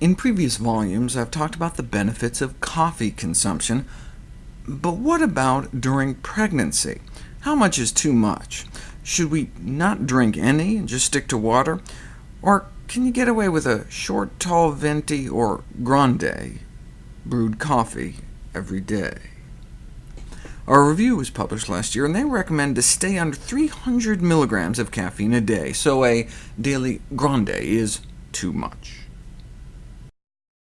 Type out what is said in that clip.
In previous volumes, I've talked about the benefits of coffee consumption, but what about during pregnancy? How much is too much? Should we not drink any and just stick to water? Or can you get away with a short, tall venti or grande brewed coffee every day? Our review was published last year, and they recommend to stay under 300 milligrams of caffeine a day, so a daily grande is too much.